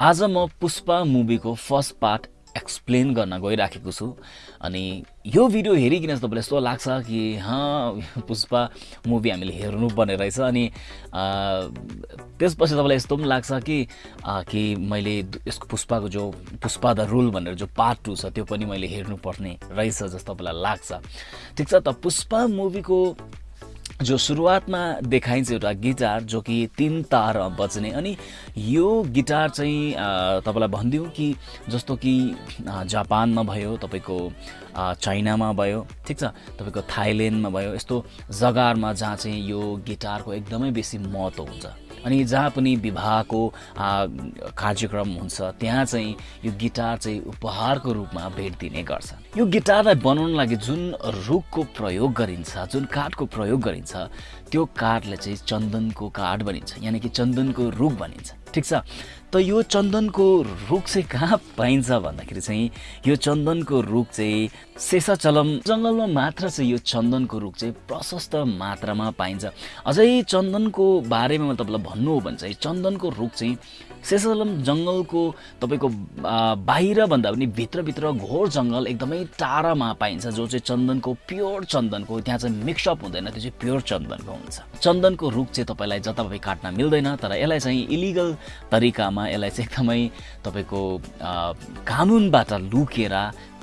आज म पुष्पा मुभीको फर्स्ट पार्ट एक्सप्लेन गर्न गइराखेको छु। अनि यो भिडियो हेरिकन तपाईँलाई यस्तो लाग्छ कि हँ पुष्पा मुभी हामीले हेर्नुपर्ने रहेछ। अनि त्यसपछि तपाईँलाई यस्तो पनि लाग्छ कि कि मैले यसको पुष्पाको जो पुष्पा द रुल भनेर जो पार्ट टू छ त्यो पनि मैले हेर्नुपर्ने रहेछ जस्तो तपाईँलाई लाग्छ। ठिक छ त पुष्पा मुभीको जो सुरुवातमा देखाइन्छ एउटा गिटार जो कि तिन तार बज्ने। अनि यो गिटार चाहिँ तपाईँलाई भनिदिउँ कि जस्तो कि जापानमा भयो तपाईँको चाइनामा भयो ठिक छ? तपाईँको थाइल्यान्डमा भयो यस्तो जग्गाहरूमा जहाँ चाहिँ यो गिटारको एकदमै बेसी महत्त्व हुन्छ। अनि जहाँ पनि विवाहको कार्यक्रम हुन्छ त्यहाँ चाहिँ यो गिटार चाहिँ उपहारको रूपमा भेट दिने गर्छ यो गिटारलाई बनाउन लागि जुन रुखको प्रयोग गरिन्छ जुन काठको प्रयोग गरिन्छ त्यो काठले चाहिँ चन्दनको काठ बनिन्छ यानि कि चन्दनको रुख बनिन्छ ठिक छ? त यो चन्दनको रुख चाहिँ कहाँ पाइन्छ भन्दाखेरि चाहिँ यो चन्दनको रुख चाहिँ शेषाचलम जङ्गलमा मात्र चाहिँ यो चन्दनको रुख चाहिँ प्रशस्त मात्रामा पाइन्छ। अझै चन्दनको बारेमा तपाईँलाई भन्नु हो भने चाहिँ चन्दनको रुख चाहिँ शेषाचलम जङ्गलको तपाईँको बाहिर भन्दा पनि भित्रभित्र घोर जङ्गल एकदमै टाढामा पाइन्छ जो चाहिँ चन्दनको प्योर चन्दनको त्यहाँ चाहिँ मिक्सअप हुँदैन त्यो चाहिँ प्योर चन्दनको हुन्छ। चन्दनको रुख चाहिँ तपाईँलाई जताभावी काट्न मिल्दैन तर यसलाई चाहिँ इलिगल तरिकामा यसलाई चाहिँ एकदमै तपाईँको कानुनबाट लुकेर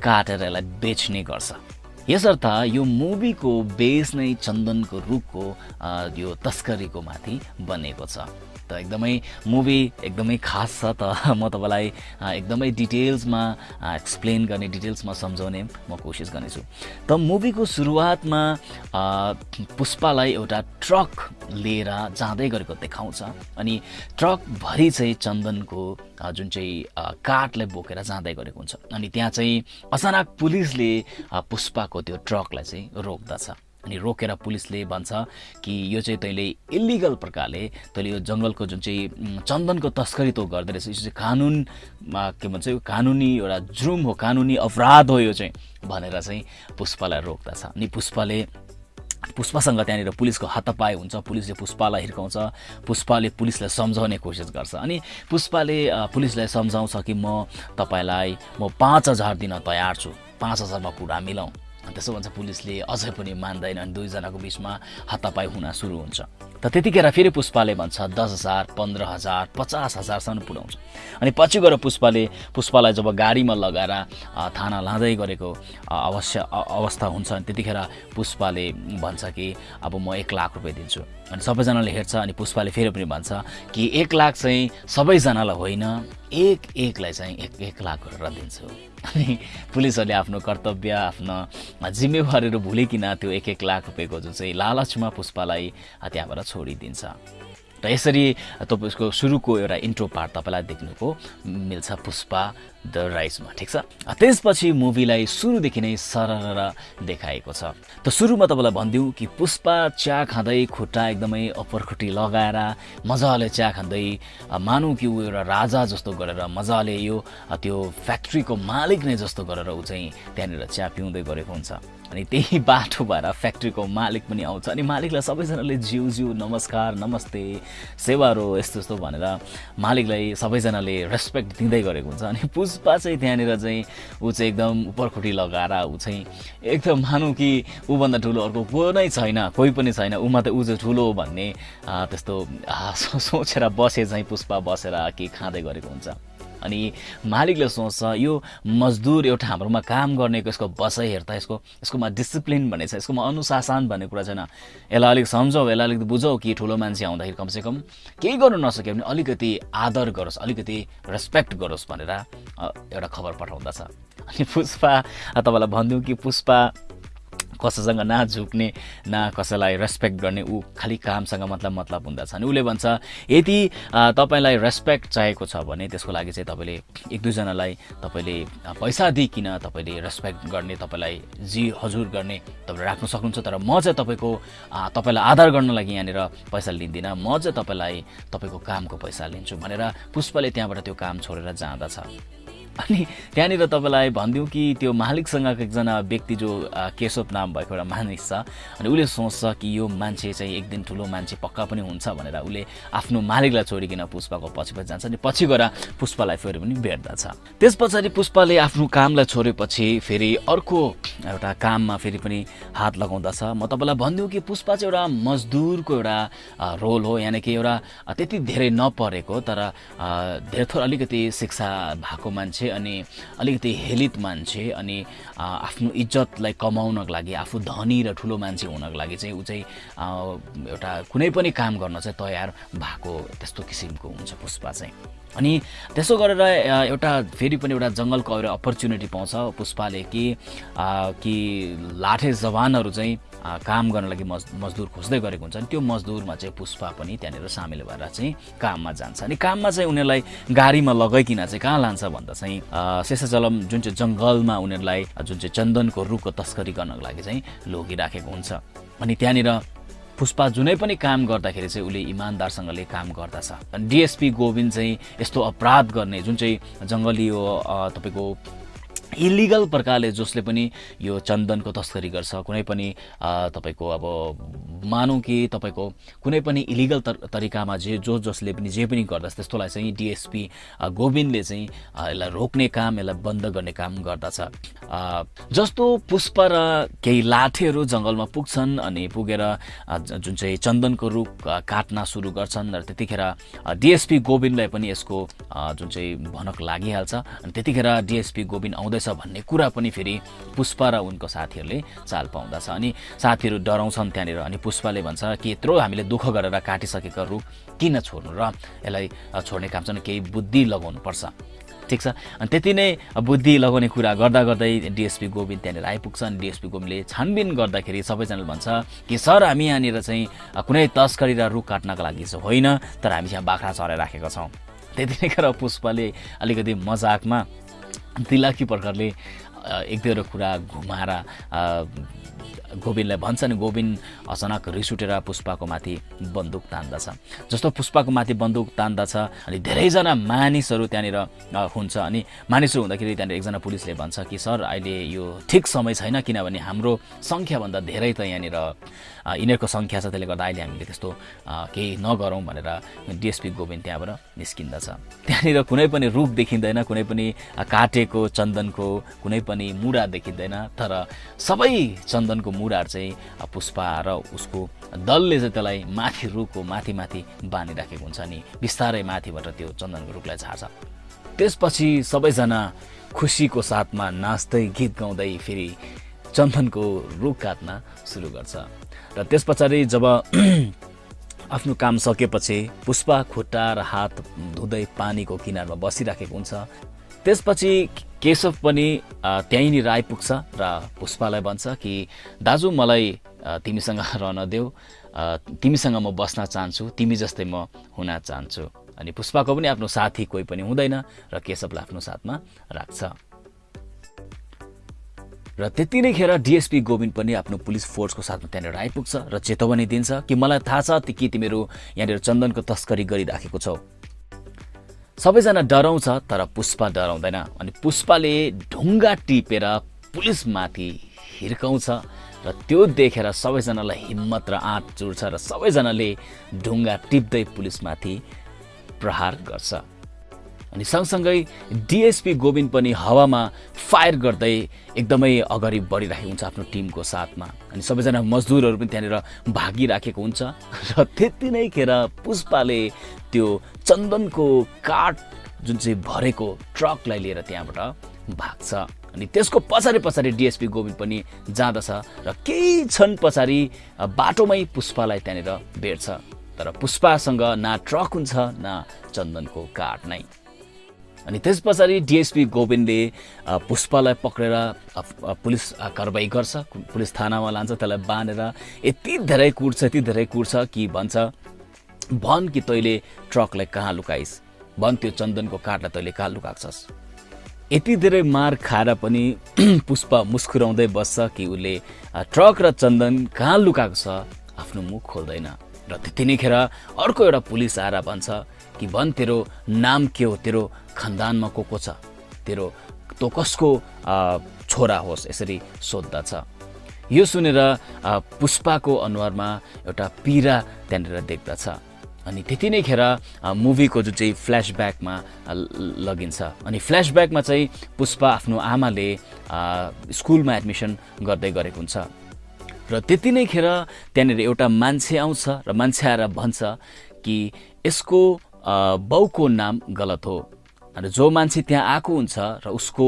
काटेर यसलाई बेच्ने गर्छ। यसर्थ यो मुभीको बेस नै चन्दनको रुखको यो तस्करीको माथि बनेको छ। त एकदमै मुभी एकदमै खास छ त। म तपाईँलाई एकदमै डिटेल्समा एक्सप्लेन गर्ने डिटेल्समा सम्झाउने म कोसिस गर्नेछु। त मुभीको सुरुवातमा पुष्पालाई एउटा ट्रक लिएर जाँदै गरेको देखाउँछ। अनि ट्रकभरि चाहिँ चन्दनको जुन चाहिँ काठलाई बोकेर जाँदै गरेको हुन्छ। अनि त्यहाँ चाहिँ अचानक पुलिसले पुष्पाको त्यो ट्रकलाई चाहिँ रोक्दछ। अनि रोकेर पुलिसले भन्छ कि यो चाहिँ तैँले इलिगल प्रकारले तैँले यो जङ्गलको जुन चाहिँ चन्दनको तस्करी तँ गर्दो रहेछ यो चाहिँ कानुनमा के भन्छ यो कानुनी एउटा जुम हो कानुनी अपराध हो यो चाहिँ भनेर चाहिँ पुष्पालाई रोक्दछ। अनि पुष्पाले पुष्पासँग त्यहाँनिर पुलिसको हातपाए हुन्छ पुलिसले पुष्पालाई हिर्काउँछ पुष्पाले पुलिसलाई सम्झाउने कोसिस गर्छ। अनि पुष्पाले पुलिसलाई सम्झाउँछ कि म तपाईँलाई म पाँच हजार दिन तयार छु पाँच हजारमा पुरा मिलाउँ। त्यसो भन्छ पुलिसले अझै पनि मान्दैन अनि दुईजनाको बिचमा हातापाई हुन सुरु हुन्छ। त त्यतिखेर फेरि पुष्पाले भन्छ दस हजार पन्ध्र हजार पचास हजारसम्म पुऱ्याउँछ। अनि पछि गएर पुष्पाले पुष्पालाई जब गाडीमा लगाएर थाना लाँदै गरेको अवश्य अवस्था हुन्छ अनि त्यतिखेर पुष्पाले भन्छ कि अब म एक लाख रुपियाँ दिन्छु। अनि सबैजनाले हेर्छ अनि पुष्पाले फेरि पनि भन्छ कि एक लाख चाहिँ सबैजनालाई होइन। एक एकलाई चाहिँ एक एक लाख गरेर दिन्छु। अनि पुलिसहरूले आफ्नो कर्तव्य आफ्नो जिम्मेवारीहरू भुलिकन त्यो एक एक लाख रुपियाँको जुन चाहिँ लालचमा पुष्पालाई त्यहाँबाट छोडिदिन्छ। र यसरी तपाईँको सुरुको एउटा इन्ट्रो पार्ट तपाईँलाई देख्नुको मिल्छ पुष्पा द राइसमा ठिक छ? त्यसपछि मुभीलाई सुरुदेखि नै सरर देखाएको छ। त सुरुमा तपाईँलाई भनिदिउँ कि पुष्पा चिया खाँदै खुट्टा एकदमै अप्परखुट्टी लगाएर मजाले चिया खाँदै मानौँ कि ऊ एउटा राजा जस्तो गरेर मजाले यो त्यो फ्याक्ट्रीको मालिक नै जस्तो गरेर ऊ चाहिँ त्यहाँनिर चिया पिउँदै गरेको हुन्छ। अनि त्यही बाटो भएर फ्याक्ट्रीको मालिक पनि आउँछ। अनि मालिकलाई सबैजनाले जिउ जिउ नमस्कार नमस्ते सेवारो यस्तो यस्तो भनेर मालिकलाई सबैजनाले रेस्पेक्ट दिँदै गरेको हुन्छ। अनि पुष्पा चाहिँ त्यहाँनिर चाहिँ ऊ चाहिँ एकदम उपरखुट्टी लगाएर ऊ चाहिँ एकदम मानौँ कि ऊभन्दा ठुलो अर्को को नै छैन कोही पनि छैन। ऊमा त ऊ चाहिँ ठुलो भन्ने त्यस्तो सोचेर बसे चाहिँ पुष्पा बसेर के खाँदै गरेको हुन्छ। अनि मालिकले सोच्छ यो मजदुर एउटा हाम्रोमा काम गर्नेको यसको बसाइ हेर्दा यसको यसकोमा डिसिप्लिन भन्ने छ यसकोमा अनुशासन भन्ने कुरा छैन। यसलाई अलिक सम्झौ यसलाई अलिकति बुझौ कि ठुलो मान्छे आउँदाखेरि कमसेकम केही गर्नु नसक्यो भने अलिकति आदर गरोस् अलिकति रेस्पेक्ट गरोस् भनेर एउटा खबर पठाउँदछ। अनि पुष्पा तपाईँलाई भनिदिउँ कि पुष्पा कसैसँग न झुक्ने न कसैलाई रेस्पेक्ट गर्ने ऊ खालि कामसँग मतलब मतलब हुँदछ। अनि उसले भन्छ यदि तपाईँलाई रेस्पेक्ट चाहिएको छ भने त्यसको लागि चाहिँ तपाईँले एक दुईजनालाई तपाईँले पैसा दिइकन तपाईँले रेस्पेक्ट गर्ने तपाईँलाई जी हजुर गर्ने तपाईँले राख्न सक्नुहुन्छ। तर म चाहिँ तपाईँको तपाईँलाई आधार गर्न लागि यहाँनिर पैसा लिँदिनँ। म चाहिँ तपाईँलाई तपाईँको कामको पैसा लिन्छु भनेर पुष्पले त्यहाँबाट त्यो काम छोडेर जाँदछ। अनि त्यहाँनिर तपाईँलाई भनिदिउँ कि त्यो मालिकसँगको एकजना व्यक्ति जो केशव नाम भएको एउटा मानिस छ अनि उसले सोच्छ कि यो मान्छे चाहिँ एक दिन ठुलो मान्छे पक्का पनि हुन्छ भनेर उसले आफ्नो मालिकलाई छोडिकन पुष्पाको पछि पछि जान्छ अनि पछि गएर पुष्पालाई फेरि पनि भेट्दछ। त्यस पछाडि पुष्पाले आफ्नो कामलाई छोडेपछि फेरि अर्को एउटा काममा फेरि पनि हात लगाउँदछ। म तपाईँलाई भनिदिउँ कि पुष्पा चाहिँ एउटा मजदुरको एउटा रोल हो यानि कि एउटा त्यति धेरै नपरेको तर धेरै थोर अलिकति शिक्षा भएको मान्छे अनि अलिकति हेलित मान्छे अनि आफ्नो इज्जतलाई कमाउनको लागि आफू धनी र ठुलो मान्छे हुनको लागि चाहिँ ऊ चाहिँ एउटा कुनै पनि काम गर्न चाहिँ तयार भएको त्यस्तो किसिमको हुन्छ पुष्पा चाहिँ। अनि त्यसो गरेर एउटा फेरि पनि एउटा जङ्गलको एउटा अपर्च्युनिटी पाउँछ पुष्पाले कि कि लाठे जवानहरू चाहिँ काम गर्न लागि मज मजदुर खोज्दै गरेको हुन्छ अनि त्यो मजदुरमा चाहिँ पुष्पा पनि त्यहाँनिर सामेल भएर चाहिँ काममा जान्छ। अनि काममा चाहिँ उनीहरूलाई गाडीमा लगाइकन चाहिँ कहाँ लान्छ भन्दा चाहिँ शेषाचलम जुन चाहिँ जङ्गलमा उनीहरूलाई जुन चाहिँ चन्दनको रुखको तस्करी गर्नको लागि चाहिँ लगिराखेको हुन्छ। अनि त्यहाँनिर पुष्पा जुनै पनि काम गर्दाखेरि चाहिँ उसले इमान्दारसँगले काम गर्दछ। डिएसपी गोविन्द चाहिँ यस्तो अपराध गर्ने जुन चाहिँ जङ्गली तपाईँको इलिगल प्रकारले जसले पनि यो चन्दनको तस्करी गर्छ कुनै पनि तपाईँको अब मानौँ कि तपाईँको कुनै पनि इलिगल तरिकामा जे जो जसले पनि जे पनि गर्दछ त्यस्तोलाई चाहिँ डिएसपी गोविन्दले चाहिँ यसलाई रोक्ने काम यसलाई बन्द गर्ने काम गर्दछ। जस्तो पुष्प र केही लाठेहरू जङ्गलमा पुग्छन् अनि पुगेर जुन चाहिँ चन्दनको रुख काट्न सुरु गर्छन् र त्यतिखेर डिएसपी गोविन्दलाई पनि यसको जुन चाहिँ भनक लागिहाल्छ अनि त्यतिखेर डिएसपी गोविन्द आउँदैछ भन्ने कुरा पनि फेरि पुष्पा र उनको साथीहरूले चाल पाउँदछ। अनि साथीहरू डराउँछन् त्यहाँनिर। अनि पुष्पाले भन्छ कि यत्रो हामीले दुःख गरेर काटिसकेका रुख किन छोड्नु र? यसलाई छोड्ने काम चाहिँ केही बुद्धि लगाउनु पर्छ ठिक छ? अनि त्यति नै बुद्धि लगाउने कुरा गर्दा गर्दै डिएसपी गोविन्द त्यहाँनिर आइपुग्छ अनि डिएसपी गोविन्दले छानबिन गर्दाखेरि सबैजनाले भन्छ कि सर हामी यहाँनिर चाहिँ कुनै तस्करी र रुख काट्नको लागि चाहिँ होइन तर हामी चाहिँ बाख्रा चराइ राखेका छौँ। त्यति नै गरेर पुष्पले अलिकति मजाकमा दिलाकी प्रकारले एक दुईवटा कुरा घुमाएर गोविन्दलाई भन्छ नि गोविन्द अचानक रिस उठेर पुष्पाको माथि बन्दुक तान्दछ। जस्तो पुष्पाको माथि बन्दुक तान्दछ अनि धेरैजना मानिसहरू त्यहाँनिर हुन्छ। अनि मानिसहरू हुँदाखेरि त्यहाँनिर एकजना पुलिसले भन्छ कि सर अहिले यो ठिक समय छैन किनभने हाम्रो सङ्ख्याभन्दा धेरै त यहाँनिर यिनीहरूको सङ्ख्या छ त्यसले गर्दा अहिले हामीले त्यस्तो केही नगरौँ भनेर डिएसपी गोविन्द त्यहाँबाट निस्किन्दछ। त्यहाँनिर कुनै पनि रुख देखिँदैन कुनै पनि काटेको चन्दनको कुनै पनि मुढा देखिँदैन तर सबै चन्दनको मुढाहरू चाहिँ पुष्पा र उसको दलले चाहिँ त्यसलाई माथि रुखको माथि माथि बाँधिराखेको हुन्छ अनि बिस्तारै माथिबाट त्यो चन्दनको रुखलाई छार्छ त्यसपछि सबैजना खुसीको साथमा नाच्दै गीत गाउँदै फेरि चन्दनको रुख काट्न सुरु गर्छ। र त्यस पछाडि जब आफ्नो काम सकेपछि पुष्पा खुट्टा र हात धुँदै पानीको किनारमा बसिराखेको हुन्छ। त्यसपछि केशव पनि त्यहीँनिर आइपुग्छ र पुष्पालाई भन्छ कि दाजु मलाई तिमीसँग रहन देऊ। तिमीसँग म बस्न चाहन्छु। तिमी जस्तै म हुन चाहन्छु। अनि पुष्पाको पनि आफ्नो साथी कोही पनि हुँदैन र केशवलाई आफ्नो साथमा राख्छ। र त्यति नै खेर डिएसपी गोविन्द पनि आफ्नो पुलिस फोर्सको साथमा त्यहाँनिर आइपुग्छ र चेतावनी दिन्छ कि मलाई थाहा छ कि तिमीहरू यहाँनिर चन्दनको तस्करी गरिराखेको छौ। सबैजना डराउँछ तर पुष्पा डराउँदैन अनि पुष्पाले ढुङ्गा टिपेर पुलिसमाथि हिर्काउँछ र त्यो देखेर सबैजनालाई हिम्मत र आँट चुड्छ र सबैजनाले ढुङ्गा टिप्दै पुलिसमाथि प्रहार गर्छ। अनि सँगसँगै डिएसपी गोविन्द पनि हावामा फायर गर्दै एकदमै अगाडि बढिरहेको हुन्छ आफ्नो टिमको साथमा। अनि सबैजना मजदुरहरू पनि त्यहाँनिर भागिराखेको हुन्छ। र त्यति नै खेर पुष्पाले त्यो चन्दनको काठ जुन चाहिँ भरेको ट्रकलाई लिएर त्यहाँबाट भाग्छ। अनि त्यसको पछाडि पछाडि डिएसपी गोविन्द पनि जाँदछ र केही क्षण पछाडि बाटोमै पुष्पालाई त्यहाँनिर भेट्छ। तर पुष्पासँग न ट्रक हुन्छ न चन्दनको काठ नै। अनि त्यस पछाडि डिएसपी गोविन्दले पुष्पालाई पक्रेर पुलिस कारवाही गर्छ पुलिस थानामा लान्छ त्यसलाई बाँधेर यति धेरै कुट्छ यति धेरै कुट्छ कि भन्छ भन कि तैँले ट्रकलाई कहाँ लुकाइस्? भन त्यो चन्दनको काठलाई तैँले कहाँ लुकाएको यति धेरै मार खाएर पनि पुष्पा मुस्कुराउँदै बस्छ कि उसले ट्रक र चन्दन कहाँ लुकाएको छ? आफ्नो मुख खोल्दैन। र त्यति नै खेर अर्को एउटा पुलिस आएर भन्छ कि भन तेरो नाम के हो? तेरो खानदानमा को को छ? तेरो तँ कसको छोरा होस् यसरी सोद्धछ यो सुनेर पुष्पाको अनुहारमा एउटा पीडा त्यहाँनिर देख्दछ। अनि त्यति नै खेर मुभीको जुन चाहिँ फ्ल्यासब्याकमा लगिन्छ। अनि फ्ल्यासब्याकमा चाहिँ पुष्पा आफ्नो आमाले स्कुलमा एडमिसन गर्दै गरेको हुन्छ। र त्यति नै खेर त्यहाँनिर एउटा मान्छे आउँछ र मान्छे आएर भन्छ कि यसको बाउको नाम गलत हो। अनि जो मान्छे त्यहाँ आएको हुन्छ र उसको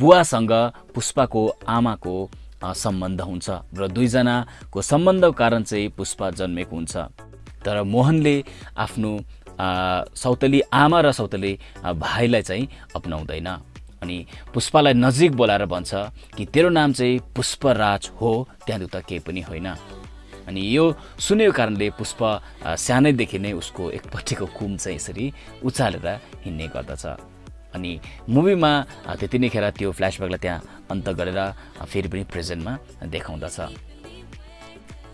बुवासँग पुष्पाको आमाको सम्बन्ध हुन्छ र दुईजनाको सम्बन्धको कारण चाहिँ पुष्पा जन्मेको हुन्छ। तर मोहनले आफ्नो सौतली आमा र सौतली भाइलाई चाहिँ अप्नाउँदैन। अनि पुष्पालाई नजिक बोलाएर भन्छ कि तेरो नाम चाहिँ पुष्पराज हो त्यहाँ त केही पनि होइन। अनि यो सुनेको कारणले पुष्प सानैदेखि नै उसको एकपट्टिको कुम चाहिँ यसरी उचालेर हिँड्ने गर्दछ। अनि मुभीमा त्यति नै खेर त्यो फ्ल्यासब्याकलाई त्यहाँ अन्त गरेर फेरि पनि प्रेजेन्टमा देखाउँदछ।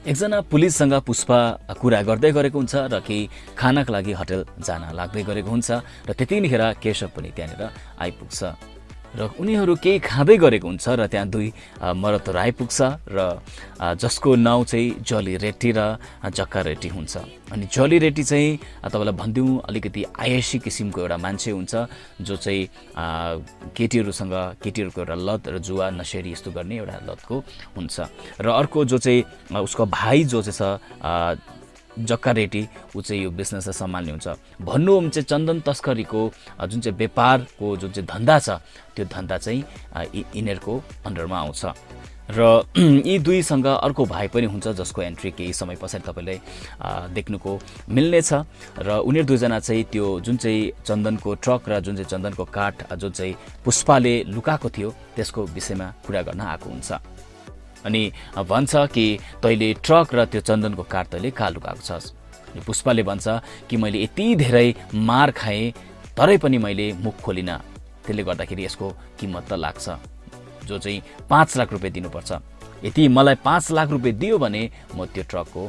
एकजना पुलिससँग पुष्पा कुरा गर्दै गरेको हुन्छ र केही खानाको लागि होटल जान लाग्दै गरेको हुन्छ र त्यतिखेर केशव पनि त्यहाँनिर आइपुग्छ। र उनीहरू केही खाँदै गरेको हुन्छ र त्यहाँ दुई मरतहरू आइपुग्छ र जसको नाउँ चाहिँ जली रेड्डी र जक्का रेड्डी हुन्छ। अनि जली रेड्डी चाहिँ तपाईँलाई भनिदिउँ अलिकति आयसी किसिमको एउटा मान्छे हुन्छ जो चाहिँ केटीहरूसँग केटीहरूको एउटा लत र जुवा नसेरी यस्तो गर्ने एउटा लतको हुन्छ। र अर्को जो चाहिँ उसको भाइ जो चाहिँ छ जक्का रेटी ऊ चाहिँ यो बिजनेसलाई सम्हाल्ने हुन्छ। भन्नु हो भने चाहिँ चन्दन तस्करीको जुन चाहिँ व्यापारको जुन चाहिँ धन्दा छ त्यो धन्दा चाहिँ यिनीहरूको अन्डरमा आउँछ। र यी दुईसँग अर्को भाइ पनि हुन्छ जसको एन्ट्री केही समय पछाडि तपाईँलाई देख्नुको मिल्नेछ। र उनीहरू दुईजना चाहिँ त्यो जुन चाहिँ चन्दनको ट्रक र जुन चाहिँ चन्दनको काठ जुन चाहिँ पुष्पाले लुकाएको थियो त्यसको विषयमा कुरा गर्न आएको हुन्छ। अनि भन्छ कि तैँले ट्रक र त्यो चन्दनको काठ तैँले कहाँ लुकाएको छस्। अनि पुष्पाले भन्छ कि मैले यति धेरै मार खाएँ तरै पनि मैले मुख खोलिनँ। त्यसले गर्दाखेरि यसको किम्मत त लाग्छ। जो चाहिँ पाँच लाख रुपियाँ दिनुपर्छ। यति मलाई पाँच लाख रुपियाँ दियो भने म त्यो ट्रकको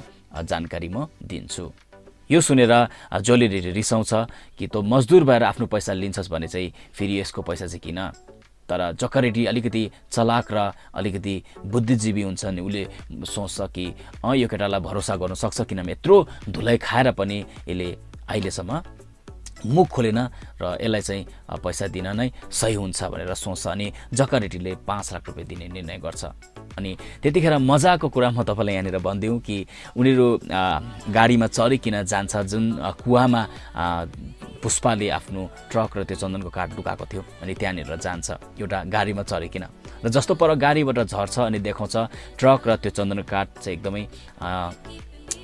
जानकारी म दिन्छु। यो सुनेर जसले रिसाउँछ कि तँ मजदुर भएर आफ्नो पैसा लिन्छस् भने चाहिँ फेरि यसको पैसा चाहिँ किन? तर जकरेटी अलिकति चलाक र अलिकति बुद्धिजीवी हुन्छ नि उसले सोच्छ कि अँ यो केटालाई भरोसा गर्न सक्छ किनभने यत्रो धुलाइ खाएर पनि यसले अहिलेसम्म मुख खोलेन र यसलाई चाहिँ पैसा दिन नै सही हुन्छ भनेर सोच्छ अनि जकरेटीले पाँच लाख रुपियाँ दिने निर्णय गर्छ। अनि त्यतिखेर मजाको कुरा म तपाईँलाई यहाँनिर भनिदिउँ कि उनीहरू गाडीमा चढिकन जान्छ? जुन कुवामा पुष्पाले आफ्नो ट्रक र त्यो चन्दनको काठ डुकाएको थियो अनि त्यहाँनिर जान्छ। एउटा गाडीमा चढिकन। र जस्तो पर गाडीबाट झर्छ अनि देखाउँछ ट्रक र त्यो चन्दनको काठ चाहिँ एकदमै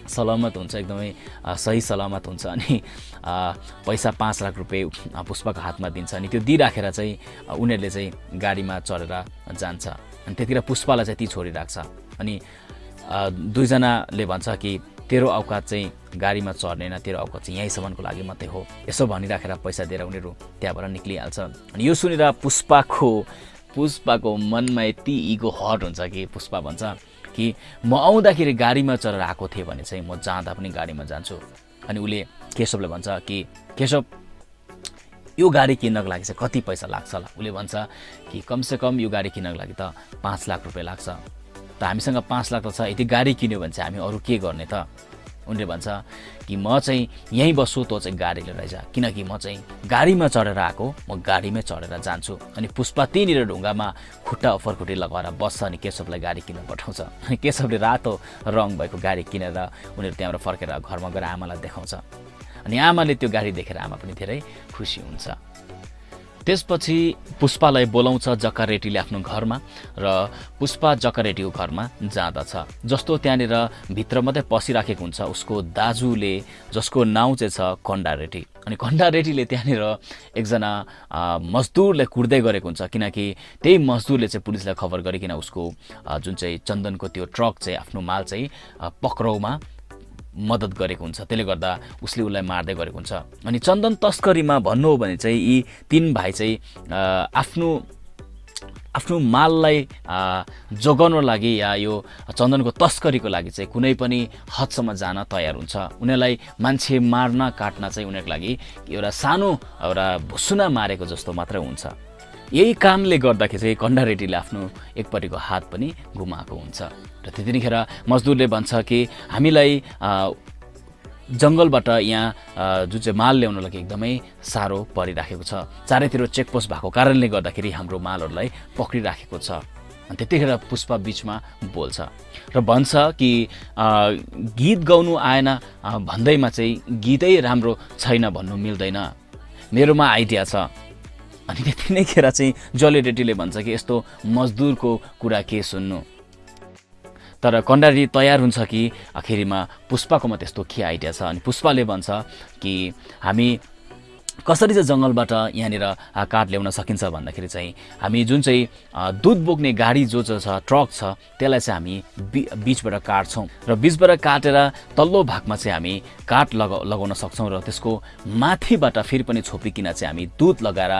सलामत हुन्छ एकदमै सही सलामत हुन्छ अनि पैसा पाँच लाख रुपियाँ पुष्पको हातमा दिन्छ अनि त्यो दिइराखेर चाहिँ उनीहरूले चाहिँ गाडीमा चढेर जान्छ। अनि त्यतिखेर पुष्पालाई चाहिँ ती छोडिराख्छ अनि दुईजनाले भन्छ कि तेरो औकात चाहिँ गाडीमा चढ्नेन तेरो औकात चाहिँ यहीँसम्मको लागि मात्रै हो। यसो भनिराखेर पैसा दिएर उनीहरू त्यहाँबाट निक्लिहाल्छ अनि यो सुनेर पुष्पाको पुष्पाको मनमा यति इगो हट हुन्छ कि पुष्पा भन्छ कि म आउँदाखेरि गाडीमा चढेर आएको थिएँ भने चाहिँ म जाँदा पनि गाडीमा जान्छु। अनि उसले केशवले भन्छ कि केशव यो गाडी किन्नको लागि चाहिँ कति पैसा लाग्छ होला? उसले भन्छ कि कमसेकम यो गाडी किन्नको लागि त पाँच लाख रुपियाँ लाग्छ। त हामीसँग पाँच लाख त छ यदि गाडी किन्यो भने चाहिँ हामी अरू के गर्ने त? उनले भन्छ कि म चाहिँ यहीँ बस्छु तँ चाहिँ गाडी लिएर जा किनकि म चाहिँ गाडीमा चढेर आएको म गाडीमै चढेर जान्छु। अनि पुष्पा त्यहीँनिर ढुङ्गामा खुट्टा खुट्टी लगाएर बस्छ अनि केशवलाई गाडी किन्न पठाउँछ। अनि केशवले रातो रङ भएको गाडी किनेर उनीहरू त्यहाँबाट फर्केर घरमा गएर आमालाई देखाउँछ। अनि आमाले त्यो गाडी देखेर आमा पनि धेरै खुसी हुन्छ। त्यसपछि पुष्पालाई बोलाउँछ जक्का रेड्डीले आफ्नो घरमा र पुष्पा जक्का रेड्डीको घरमा जाँदछ। जस्तो त्यहाँनिर भित्र मात्रै पसिराखेको हुन्छ उसको दाजुले जसको नाउँ चाहिँ छ कन्डा रेड्डी अनि कन्डा रेड्डीले त्यहाँनिर एकजना मजदुरलाई कुर्दै गरेको हुन्छ किनकि त्यही मजदुरले चाहिँ पुलिसलाई खबर गरिकन उसको जुन चाहिँ चन्दनको त्यो ट्रक चाहिँ आफ्नो माल चाहिँ पक्राउमा मद्दत गरेको हुन्छ। त्यसले गर्दा उसले उसलाई मार्दै गरेको हुन्छ। अनि चन्दन तस्करीमा भन्नु हो भने चाहिँ यी तिन भाइ चाहिँ आफ्नो आफ्नो माललाई जोगाउनको लागि या यो चन्दनको तस्करीको लागि चाहिँ कुनै पनि हदसम्म जान तयार हुन्छ। उनीहरूलाई मान्छे मार्न काट्न चाहिँ उनीहरूको लागि एउटा सानो एउटा भुसुना मारेको जस्तो मात्रै हुन्छ। यही कामले गर्दाखेरि चाहिँ कन्डा रेड्डीले आफ्नो एकपट्टिको हात पनि गुमाएको हुन्छ। र त्यतिखेर मजदुरले भन्छ कि हामीलाई जङ्गलबाट यहाँ जुन चाहिँ माल ल्याउन लागि एकदमै साह्रो परिराखेको छ। चारैतिर चेकपोस्ट भएको कारणले गर्दाखेरि हाम्रो मालहरूलाई पक्रिराखेको छ। अनि त्यतिखेर पुष्पा बिचमा बोल्छ। र भन्छ कि गीत गाउनु आएन भन्दैमा चाहिँ गीतै राम्रो छैन भन्नु मिल्दैन। मेरोमा आइडिया छ। अनि त्यति नै खेर चाहिँ जले भन्छ कि यस्तो मजदुरको कुरा के सुन्नु? तर कन्डारी तयार हुन्छ कि? आखिरीमा पुष्पाकोमा त्यस्तो के आइडिया छ? अनि पुष्पाले भन्छ कि हामी कसरी चाहिँ जङ्गलबाट यहाँनिर काठ ल्याउन सकिन्छ भन्दाखेरि चाहिँ हामी जुन चाहिँ दुध बोक्ने गाडी जो जो छ ट्रक छ त्यसलाई चाहिँ हामी बि बिचबाट काट्छौँ। र बिचबाट काटेर तल्लो भागमा चाहिँ हामी काठ लगा लगाउन सक्छौँ र त्यसको माथिबाट फेरि पनि छोपिकन चाहिँ हामी दुध लगाएर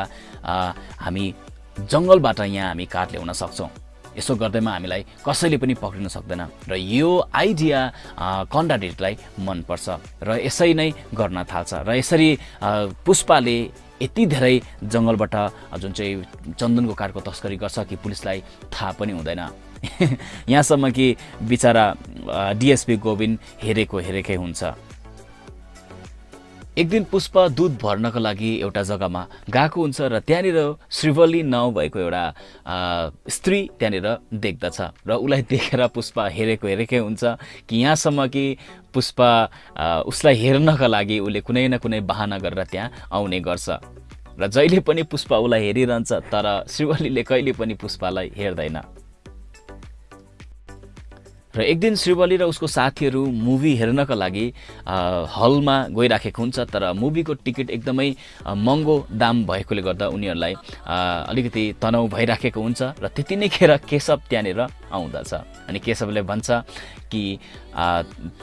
हामी जङ्गलबाट यहाँ हामी काठ ल्याउन सक्छौँ। यसो गर्दैमा हामीलाई कसैले पनि पक्रिन सक्दैन। र यो आइडिया कन्डाडेटलाई मनपर्छ र यसै नै गर्न थाल्छ। र यसरी पुष्पाले यति धेरै जङ्गलबाट जुन चाहिँ चन्दनको काठको तस्करी गर्छ कि पुलिसलाई थाहा पनि हुँदैन। यहाँसम्म कि बिचरा डिएसपी गोविन्द हेरेको हेरेकै हुन्छ। एक दिन पुष्प दुध भर्नको लागि एउटा जग्गामा गएको हुन्छ र त्यहाँनिर श्रीवल्ली नाउँ भएको एउटा स्त्री त्यहाँनिर देख्दछ र उसलाई देखेर पुष्प हेरेको हेरेकै हुन्छ कि यहाँसम्म कि पुष्प उसलाई हेर्नका लागि उसले कुनै न कुनै बाहना गरेर त्यहाँ आउने गर्छ। र जहिले पनि पुष्प उसलाई हेरिरहन्छ तर श्रीवल्लीले कहिले पनि पुष्पलाई हेर्दैन। र एक दिन श्रीवली र उसको साथीहरू मुभी हेर्नका लागि हलमा गइराखेको हुन्छ तर मुभीको टिकट एकदमै महँगो दाम भएकोले गर्दा उनीहरूलाई अलिकति तनाउ भइराखेको हुन्छ र त्यति नै खेर केशव त्यहाँनिर आउँदछ। अनि केशवले भन्छ कि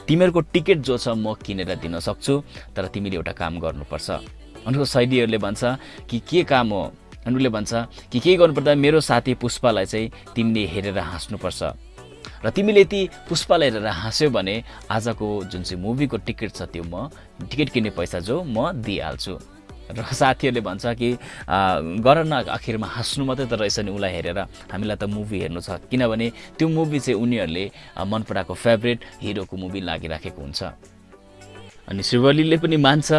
तिमीहरूको टिकट जो छ म किनेर दिन सक्छु तर तिमीले एउटा काम गर्नुपर्छ। उनको शैलीहरूले भन्छ कि के काम हो? उसले भन्छ कि के गर्नुपर्दा मेरो साथी पुष्पालाई चाहिँ तिमीले हेरेर हाँस्नुपर्छ। र तिमीले यति पुष्पालाई हेरेर हाँस्यौ भने आजको जुन चाहिँ मुभीको टिकट छ त्यो म टिकट किन्ने पैसा जो म दिइहाल्छु। र साथीहरूले भन्छ कि गर न आखिरमा हाँस्नु मात्रै त रहेछ नि उसलाई हेरेर। हामीलाई त मुभी हेर्नु छ। किनभने त्यो मुभी चाहिँ उनीहरूले मन पराएको फेभरेट हिरोको मुभी लागिराखेको हुन्छ। अनि श्रीवलीले पनि मान्छ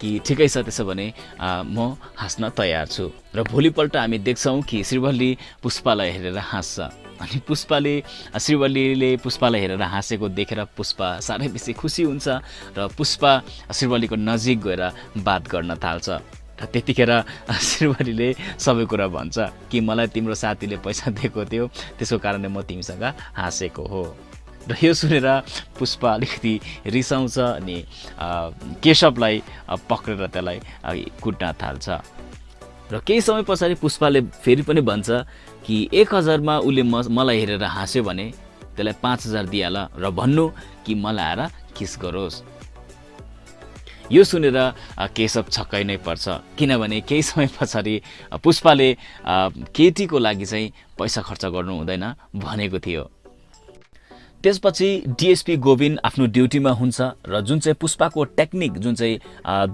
कि ठिकै छ त्यसो भने म हाँस्न तयार छु। र भोलिपल्ट हामी देख्छौँ कि श्रीवल्ली पुष्पालाई हेरेर हाँस्छ। अनि पुष्पाले श्रीवल्लीले पुष्पालाई हेरेर हाँसेको देखेर पुष्पा साह्रै बेसी खुसी हुन्छ र पुष्पा श्रीवल्लीको नजिक गएर बात गर्न थाल्छ। र त्यतिखेर श्रीवलीले सबै कुरा भन्छ कि मलाई तिम्रो साथीले पैसा दिएको थियो त्यसको कारणले म तिमीसँग हाँसेको हो। र यो सुनेर पुष्पा अलिकति रिसाउँछ अनि केशवलाई पक्रेर त्यसलाई कुट्न थाल्छ। र केही समय पछाडि पुष्पाले फेरि पनि भन्छ कि एक हजारमा उसले म मलाई हेरेर हाँस्यो भने त्यसलाई पाँच हजार दिइहाल र भन्नु कि मलाई आएर किस गरोस्। यो सुनेर केशव छक्कै नै पर्छ। किनभने केही समय पछाडि पुष्पाले केटीको लागि चाहिँ पैसा खर्च गर्नु हुँदैन भनेको थियो। त्यसपछि डिएसपी गोविन्द आफ्नो ड्युटीमा हुन्छ र जुन चाहिँ पुष्पाको टेक्निक जुन चाहिँ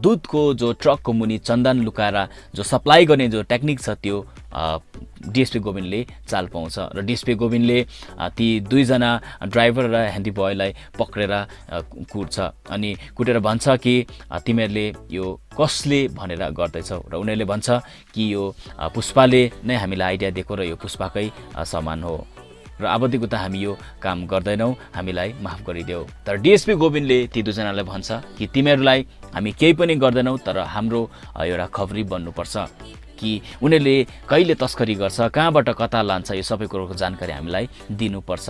दुधको जो ट्रकको मुनि चन्दन लुकाएर जो सप्लाई गर्ने जो टेक्निक छ त्यो डिएसपी गोविन्दले चाल पाउँछ। र डिएसपी गोविन्दले ती दुईजना ड्राइभर र ह्यान्डी बोयलाई पक्रेर कुट्छ अनि कुटेर भन्छ कि तिमीहरूले यो कसले भनेर गर्दैछौ? र उनीहरूले भन्छ कि यो पुष्पाले नै हामीलाई आइडिया दिएको र यो पुष्पाकै सामान हो। र अबदेखिको त हामी यो काम गर्दैनौँ हामीलाई माफ गरिदेऊ। तर डिएसपी गोविन्दले ती दुईजनालाई भन्छ कि तिमीहरूलाई हामी केही पनि गर्दैनौँ तर हाम्रो एउटा खबरी बन्नुपर्छ कि उनीहरूले कहिले तस्करी गर्छ कहाँबाट कता लान्छ यो सबै कुरोको जानकारी हामीलाई दिनुपर्छ।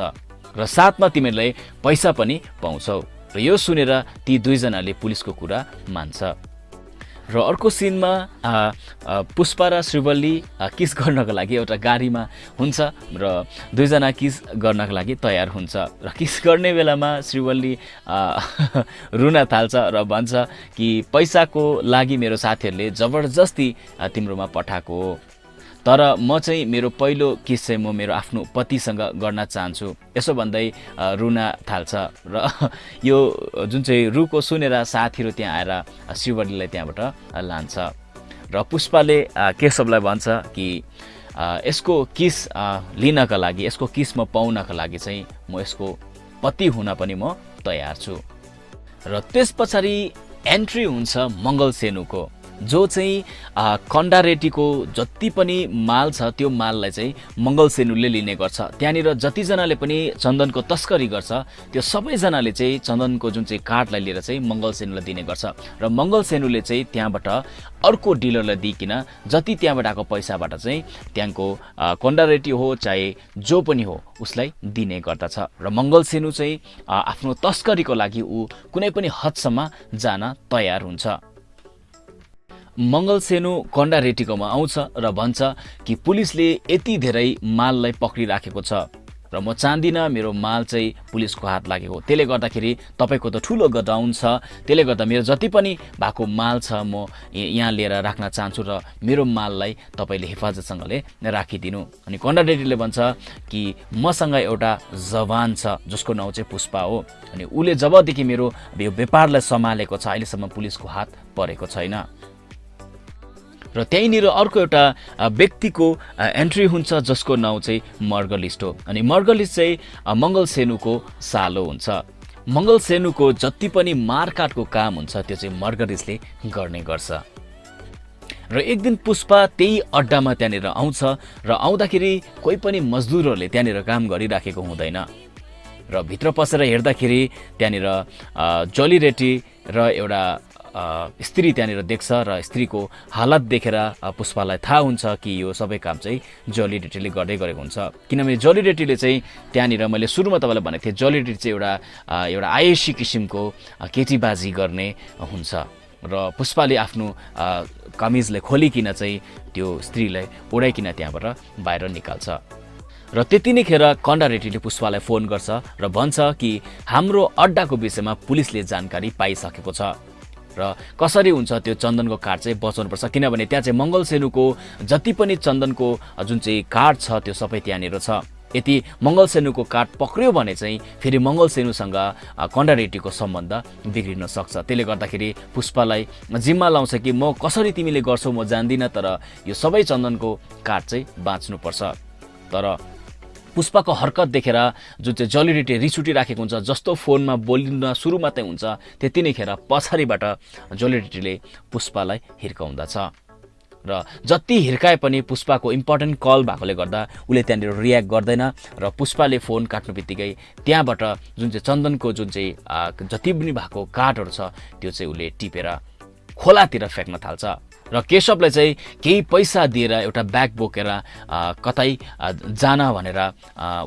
र साथमा तिमीहरूले पैसा पनि पाउँछौ। र यो सुनेर ती दुईजनाले पुलिसको कुरा मान्छ। र अर्को सिनमा पुष्पा र श्रीवल्ली किस गर्नको लागि एउटा गाडीमा हुन्छ र दुईजना किस गर्नको लागि तयार हुन्छ र किस गर्ने बेलामा श्रीवल्ली रुन थाल्छ र भन्छ कि पैसाको लागि मेरो साथीहरूले जबरजस्ती तिम्रोमा पठाएको हो। तर म चाहिँ मेरो पहिलो किस चाहिँ म मेरो आफ्नो पतिसँग गर्न चाहन्छु। यसो भन्दै रुन थाल्छ र यो जुन चाहिँ रुको सुनेर साथीहरू त्यहाँ आएर शिवरीलाई त्यहाँबाट लान्छ। र पुष्पाले केशवलाई भन्छ कि यसको किस लिनका लागि यसको किस म पाउनका लागि चाहिँ म यसको पति हुन पनि म तयार छु। र त्यस पछाडि एन्ट्री हुन्छ मङ्गल सेनुको। जो चाहिँ कन्डारेटीको जति पनि माल छ त्यो माललाई चाहिँ मङ्गल सेनुले लिने गर्छ। त्यहाँनिर जतिजनाले पनि चन्दनको तस्करी गर्छ त्यो सबैजनाले चाहिँ चन्दनको जुन चाहिँ कार्डलाई लिएर चाहिँ मङ्गल सेनुलाई दिने गर्छ। र मङ्गल सेनुले चाहिँ त्यहाँबाट अर्को डिलरलाई दिइकन जति त्यहाँबाट आएको पैसाबाट चाहिँ त्यहाँको कन्डारेटी हो चाहे जो पनि हो उसलाई दिने गर्दछ। र मङ्गल सेनु चाहिँ आफ्नो तस्करीको लागि ऊ कुनै पनि हदसम्म जान तयार हुन्छ। मङ्गल सेनु कन्डा रेटिकोमा आउँछ र भन्छ कि पुलिसले यति धेरै माललाई पक्रिराखेको छ। र म चाहदिनँ मेरो माल चाहिँ पुलिसको हात लागेको त्यसले गर्दाखेरि तपाईँको त ठुलो गडाउन छ। त्यसले गर्दा मेरो जति पनि भएको माल छ म यहाँ लिएर राख्न चाहन्छु र मेरो माललाई तपाईँले हेफाजतसँगले राखिदिनु। अनि कन्डाडेटीले भन्छ कि मसँग एउटा जवान छ जसको नाउँ चाहिँ पुष्पा हो। अनि उसले जबदेखि मेरो यो व्यापारलाई सम्हालेको छ अहिलेसम्म पुलिसको हात परेको छैन। र त्यहीँनिर अर्को एउटा व्यक्तिको एन्ट्री हुन्छ जसको नाउँ चाहिँ मर्गलिस्ट हो। अनि मर्गलिस्ट चाहिँ मङ्गल सेनुको सालो हुन्छ। मङ्गल सेनुको जति पनि मारकाटको काम हुन्छ त्यो चाहिँ मर्गलिस्टले गर्ने गर्छ। र एक दिन पुष्पा त्यही अड्डामा त्यहाँनिर आउँछ र आउँदाखेरि कोही पनि मजदुरहरूले त्यहाँनिर काम गरिराखेको हुँदैन। र भित्र पसेर हेर्दाखेरि त्यहाँनिर जली रेटी र एउटा स्त्री त्यहाँनिर देख्छ र स्त्रीको हालत देखेर पुष्पालाई थाहा हुन्छ कि यो सबै काम चाहिँ जली रेटीले गर्दै गरेको हुन्छ। किनभने जली रेटीले चाहिँ त्यहाँनिर मैले सुरुमा तपाईँलाई भनेको थिएँ जली रेटी चाहिँ एउटा एउटा आयसी किसिमको केटीबाजी गर्ने हुन्छ। र पुष्पाले आफ्नो कमिजलाई खोलिकन चाहिँ त्यो स्त्रीलाई ओढाइकन त्यहाँबाट बाहिर निकाल्छ। र त्यति नै खेर कन्डा रेड्डीले पुष्पालाई फोन गर्छ र भन्छ कि हाम्रो अड्डाको विषयमा पुलिसले जानकारी पाइसकेको छ। र कसरी हुन्छ त्यो चन्दनको कार्ड चाहिँ बचाउनुपर्छ? किनभने त्यहाँ चाहिँ मङ्गल सेनुको जति पनि चन्दनको जुन चाहिँ कार्ड छ त्यो सबै त्यहाँनिर छ। यदि मङ्गल सेनुको कार्ड पक्रियो भने चाहिँ फेरि मङ्गल सेनुसँग कन्डारेटीको सम्बन्ध बिग्रिन सक्छ। त्यसले गर्दाखेरि पुष्पालाई जिम्मा लाउँछ कि म कसरी तिमीले गर्छौ म जान्दिनँ तर यो सबै चन्दनको कार्ड चाहिँ बाँच्नुपर्छ। तर पुष्पाको हरकत देखेर जुन चाहिँ जलिरिटी रिस उठिराखेको हुन्छ जस्तो फोनमा बोलिन सुरु मात्रै हुन्छ त्यति नै खेर पछाडिबाट जलिरिटीले पुष्पालाई हिर्काउँदछ। र जति हिर्काए पनि पुष्पाको इम्पोर्टेन्ट कल भएकोले गर्दा उसले त्यहाँनिर रियाक्ट गर्दैन र पुष्पाले फोन काट्नु बित्तिकै त्यहाँबाट जुन चाहिँ चन्दनको जुन चाहिँ जति पनि भएको कार्डहरू छ त्यो चाहिँ उसले टिपेर खोलातिर फ्याँक्न थाल्छ। र केशवलाई चाहिँ केही पैसा दिएर एउटा ब्याग बोकेर कतै जान भनेर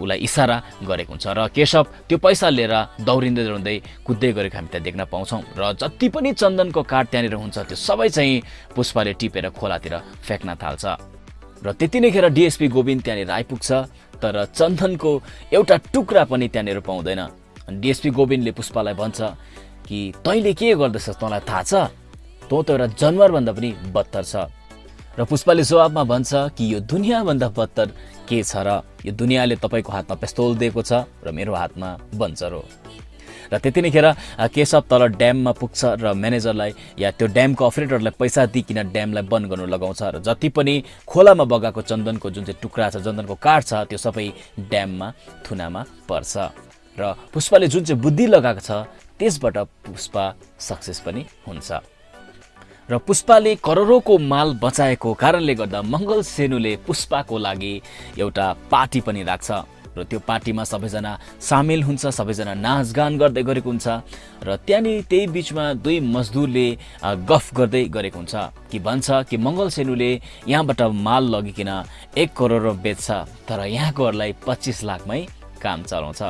उसलाई इसारा गरेको हुन्छ र केशव त्यो पैसा लिएर दौडिँदै दौडिँदै कुद्दै गरेको हामी त्यहाँ देख्न पाउँछौँ र जति पनि चन्दनको काठ त्यहाँनिर हुन्छ त्यो सबै चाहिँ पुष्पाले टिपेर खोलातिर फ्याँक्न थाल्छ। र त्यति नै खेर डिएसपी गोविन्द त्यहाँनिर आइपुग्छ तर चन्दनको एउटा टुक्रा पनि त्यहाँनिर पाउँदैन। डिएसपी गोविन्दले पुष्पालाई भन्छ कि तैँले के गर्दैछस् तँलाई थाहा छ? तँ त एउटा जनावरभन्दा पनि बत्तर छ। र पुष्पाले जवाबमा भन्छ कि यो दुनियाँभन्दा बत्तर के छ र यो दुनियाँले तपाईँको हातमा पेस्तोल दिएको छ र मेरो हातमा बन्चर हो। र त्यति नै खेर केशव तल ड्याममा पुग्छ र म्यानेजरलाई या त्यो ड्यामको अपरेटरलाई पैसा दिइकन ड्यामलाई बन्द गर्नु लगाउँछ र जति पनि खोलामा बगाएको चन्दनको जुन चाहिँ टुक्रा छ चन्दनको काठ छ त्यो सबै ड्याममा थुनामा पर्छ। र पुष्पाले जुन चाहिँ बुद्धि लगाएको छ त्यसबाट पुष्पा सक्सेस पनि हुन्छ। र पुष्पाले करोडौँको माल बचाएको कारणले गर्दा मङ्गल सेनुले पुष्पाको लागि एउटा पार्टी पनि राख्छ। र त्यो पार्टीमा सबैजना सामेल हुन्छ सबैजना नाचगान गर्दै गरेको हुन्छ र त्यहाँनिर त्यही बिचमा दुई मजदुरले गफ गर्दै गरेको हुन्छ कि भन्छ कि मङ्गल सेनुले यहाँबाट माल लगिकन एक करोड बेच्छ तर यहाँकोहरूलाई पच्चिस लाखमै काम चलाउँछ।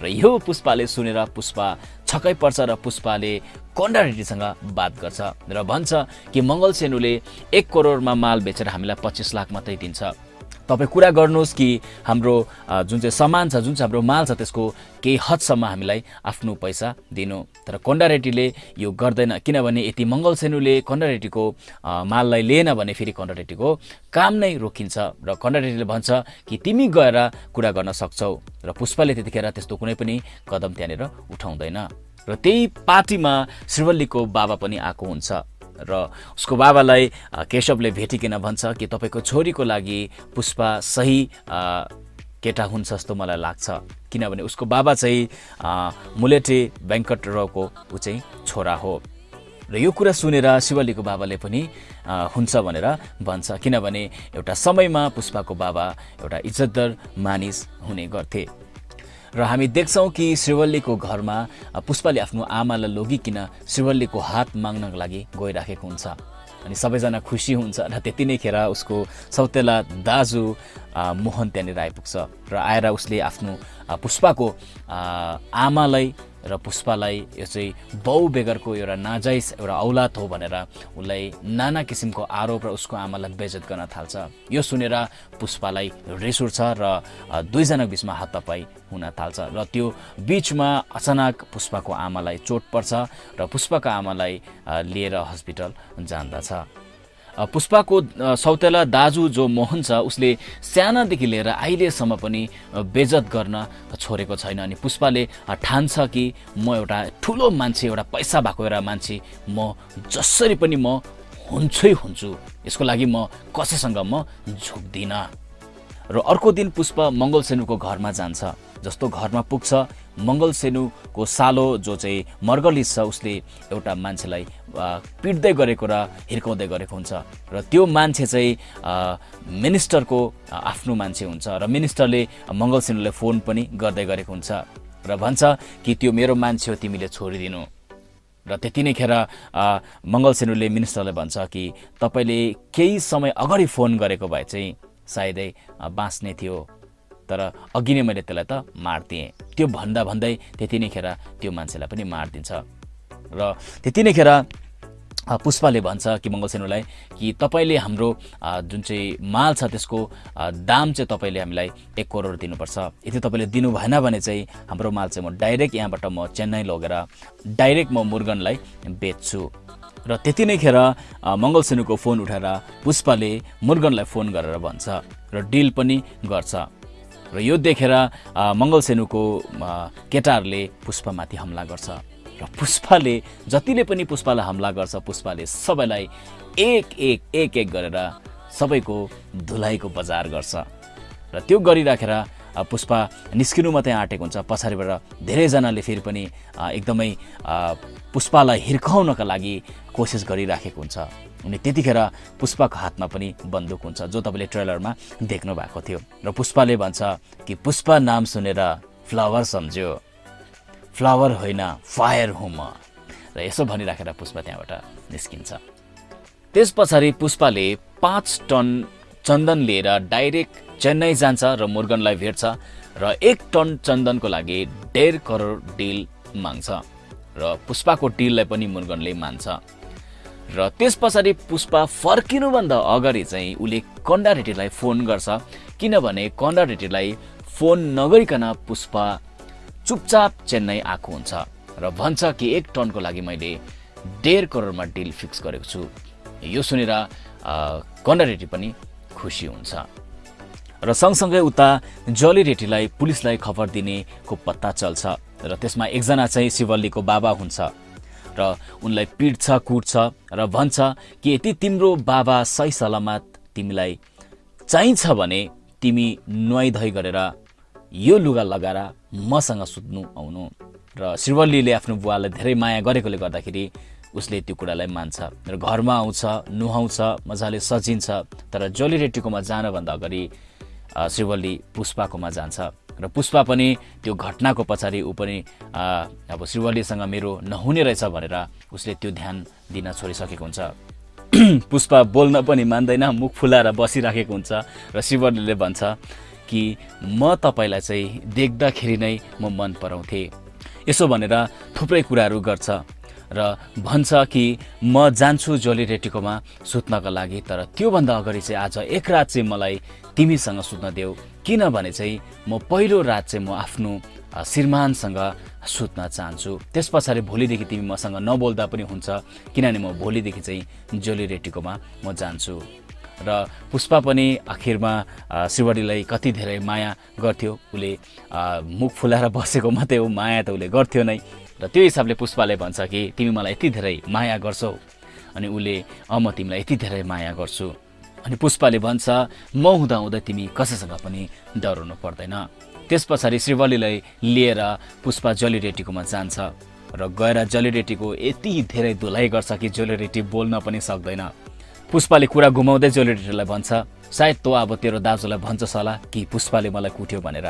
र यो पुष्पाले सुनेर पुष्पा छक्कै पर्छ र पुष्पाले कन्डा रेड्डीसँग बात गर्छ र भन्छ कि मङ्गल सेनुले एक करोडमा माल बेचेर हामीलाई पच्चिस लाख मात्रै दिन्छ। तपाईँ कुरा गर्नुहोस् कि हाम्रो जुन चाहिँ सामान छ जुन चाहिँ हाम्रो माल छ त्यसको केही हदसम्म हामीलाई आफ्नो पैसा दिनु। तर कन्डारेटीले यो गर्दैन। किनभने यति मङ्गल सेनुले कन्डारेटीको माललाई लिएन भने फेरि कन्डारेटीको काम नै रोकिन्छ। र कन्डारेटीले भन्छ कि तिमी गएर कुरा गर्न सक्छौ। र पुष्पले त्यतिखेर त्यस्तो कुनै पनि कदम त्यहाँनिर उठाउँदैन। र त्यही पार्टीमा श्रीवल्लीको बाबा पनि आएको हुन्छ। र उसको बाबालाई केशवले भेटिकन भन्छ कि तपाईँको छोरीको लागि पुष्पा सही केटा हुन्छ जस्तो मलाई लाग्छ। किनभने उसको बाबा चाहिँ मुलेटे वेङ्कट रावको ऊ चाहिँ छोरा हो। र यो कुरा सुनेर शिवलीको बाबाले पनि हुन्छ भनेर भन्छ। किनभने एउटा समयमा पुष्पाको बाबा एउटा इज्जतदार मानिस हुने गर्थे। र हामी देख्छौँ कि श्रीवल्लीको घरमा पुष्पाले आफ्नो आमालाई लगिकन श्रीवल्लीको हात माग्नको लागि गइराखेको हुन्छ। अनि सबैजना खुसी हुन्छ र त्यति नै खेर उसको सौतेला दाजु मोहन त्यहाँनिर आइपुग्छ। र आएर उसले आफ्नो पुष्पाको आमालाई र पुष्पालाई यो चाहिँ बाउ बेगरको एउटा नाजाइज एउटा औलाद हो भनेर उसलाई नाना किसिमको आरोप र उसको आमालाई बेजत गर्न थाल्छ। यो सुनेर पुष्पालाई रिस उठ्छ र दुईजना बिचमा हातपाई हुन थाल्छ र त्यो बिचमा अचानक पुष्पाको आमालाई चोट पर्छ र पुष्पाको आमालाई लिएर हस्पिटल जान्दछ। पुष्पाको सौतेला दाजु जो मोहन छ उसले सानादेखि लिएर अहिलेसम्म पनि बेजत गर्न छोडेको छैन। अनि पुष्पाले ठान्छ कि म एउटा ठुलो मान्छे एउटा पैसा भएको एउटा मान्छे। म जसरी पनि म हुन्छै हुन्छु यसको लागि म कसैसँग म झुक्दिनँ। र अर्को दिन पुष्प मङ्गल सेनुको घरमा जान्छ जस्तो घरमा पुग्छ मङ्गल सेनुको सालो जो चाहिँ मर्गलिस छ उसले एउटा मान्छेलाई पिट्दै गरेको र हिर्काउँदै गरेको हुन्छ। र त्यो मान्छे चाहिँ मिनिस्टरको आफ्नो मान्छे हुन्छ र मिनिस्टरले मङ्गल सेनुलाई फोन पनि गर्दै गरेको हुन्छ। र भन्छ कि त्यो मेरो मान्छे हो तिमीले छोडिदिनु। र त्यति नै खेर मङ्गल सेनुले मिनिस्टरलाई भन्छ कि तपाईँले केही समय अगाडि फोन गरेको भए चाहिँ सायदै बाँच्ने थियो। तर अघि नै मैले त्यसलाई त मारिदिएँ त्यो भन्दा भन्दै त्यति नै खेर त्यो मान्छेलाई पनि मारिदिन्छ। र त्यति नै खेर पुष्पाले भन्छ कि मङ्गलसेनुलाई कि तपाईँले हाम्रो जुन चाहिँ माल छ त्यसको दाम चाहिँ तपाईँले हामीलाई एक करोड दिनुपर्छ। यदि तपाईँले दिनु भएन भने चाहिँ हाम्रो माल चाहिँ म डाइरेक्ट यहाँबाट म चेन्नई लगेर डाइरेक्ट म मुर्गनलाई बेच्छु। र त्यति नै खेर मङ्गलसेनुको फोन उठाएर पुष्पाले मुर्गनलाई फोन गरेर भन्छ र डिल पनि गर्छ। र यो देखेर मङ्गलसेनुको केटाहरूले पुष्पमाथि हमला गर्छ। र पुष्पाले जतिले पनि पुष्पालाई हमला गर्छ पुष्पाले सबैलाई एक एक एक एक गरेर सबैको धुलाइको बजार गर्छ। र त्यो गरिराखेर पुष्पा निस्किनु मात्रै आँटेको हुन्छ। पछाडिबाट धेरैजनाले फेरि पनि एकदमै पुष्पालाई हिर्काउनका लागि कोसिस गरिराखेको हुन्छ। अनि त्यतिखेर पुष्पाको हातमा पनि बन्दुक हुन्छ जो तपाईँले ट्रेलरमा देख्नु भएको थियो। र पुष्पाले भन्छ कि पुष्पा नाम सुनेर फ्लावर सम्झ्यो। फ्लावर होइन फायर हुँ म र यसो भनिराखेर पुष्पा त्यहाँबाट निस्किन्छ। त्यस पछाडि पुष्पाले पाँच टन चन्दन लिएर डाइरेक्ट चेन्नई जान्छ र मुर्गनलाई भेट्छ र एक टन चन्दनको लागि डेढ करोड डिल माग्छ। र पुष्पाको डिललाई पनि मुर्गनले मान्छ। र त्यस पछाडि पुष्पा फर्किनुभन्दा अगाडि चाहिँ उसले कन्डा रेड्डीलाई फोन गर्छ किनभने कन्डा रेड्डीलाई फोन नगरिकन पुष्पा चुपचाप चेन्नई आएको हुन्छ र भन्छ कि एक टनको लागि मैले डेढ करोडमा डिल फिक्स गरेको छु। यो सुनेर कन्डा रेड्डी पनि खुसी हुन्छ। र सँगसँगै उता जली रेड्डीलाई पुलिसलाई खबर दिनेको पत्ता चल्छ र त्यसमा एकजना चाहिँ शिवल्लीको बाबा हुन्छ। र उनलाई पिट्छ कुट्छ र भन्छ कि यदि तिम्रो बाबा सही सलामत तिमीलाई चाहिन्छ भने तिमी नुहाइधुवाई गरेर यो लुगा लगाएर मसँग सुत्नु आउनु। र शिवल्लीले आफ्नो बुवालाई धेरै माया गरेकोले गर्दाखेरि उसले त्यो कुरालाई मान्छ। र घरमा आउँछ नुहाउँछ मजाले सजिन्छ तर जोली रेड्डीकोमा जानभन्दा अगाडि शिवल्ली पुष्पाकोमा जान्छ। र पुष्पा पनि त्यो घटनाको पछाडि ऊ पनि अब श्रीवल्लीसँग मेरो नहुने रहेछ भनेर उसले त्यो ध्यान दिन छोडिसकेको हुन्छ। पुष्पा बोल्न पनि मान्दैन मुख फुलाएर बसिराखेको हुन्छ र शिवल्लीले भन्छ कि म तपाईँलाई चाहिँ देख्दाखेरि नै म मन पराउँथेँ। यसो भनेर थुप्रै कुराहरू गर्छ र भन्छ कि म जान्छु जोली रेटीकोमा सुत्नको लागि तर त्योभन्दा अगाडि चाहिँ आज एक रात चाहिँ मलाई तिमीसँग सुत्न देऊ। किनभने चाहिँ म पहिलो रात चाहिँ म आफ्नो श्रीमानसँग सुत्न चाहन्छु। त्यस पछाडि भोलिदेखि तिमी मसँग नबोल्दा पनि हुन्छ किनभने म भोलिदेखि चाहिँ जोली रेटीकोमा म जान्छु। र पुष्पा पनि आखिरमा शिवरीलाई कति धेरै माया गर्थ्यो उसले मुख फुलाएर बसेको मात्रै हो माया त उसले गर्थ्यो नै। र त्यो हिसाबले पुष्पाले भन्छ कि तिमी मलाई यति धेरै माया गर्छौ। अनि उसले अँ म तिमीलाई यति धेरै माया गर्छु। अनि पुष्पाले भन्छ म हुँदा हुँदा तिमी कसैसँग पनि डराउनु पर्दैन। त्यस पछाडि श्रीवलीलाई लिएर पुष्पा जलीरेटीकोमा जान्छ र गएर जलीरेटीको यति धेरै धुलाइ गर्छ कि जलीरेटी बोल्न पनि सक्दैन। पुष्पाले कुरा घुमाउँदै जोलिरेटीलाई भन्छ सायद तँ अब तेरो दाजुलाई भन्छस् होला कि पुष्पाले मलाई कुट्यो भनेर?